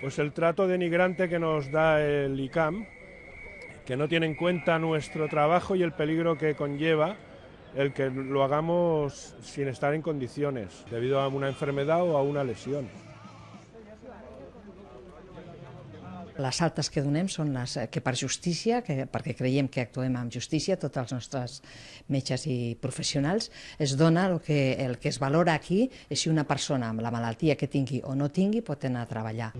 pues el trato denigrante que nos da el ICAM, que no tiene en cuenta nuestro trabajo y el peligro que conlleva el que lo hagamos sin estar en condiciones, debido a una enfermedad o a una lesión. Les altes que donem són les que per justícia, que, perquè creiem que actuem amb justícia, tots els nostres metges i professionals, es dona el que, el que es valora aquí és si una persona amb la malaltia que tingui o no tingui pot anar a treballar.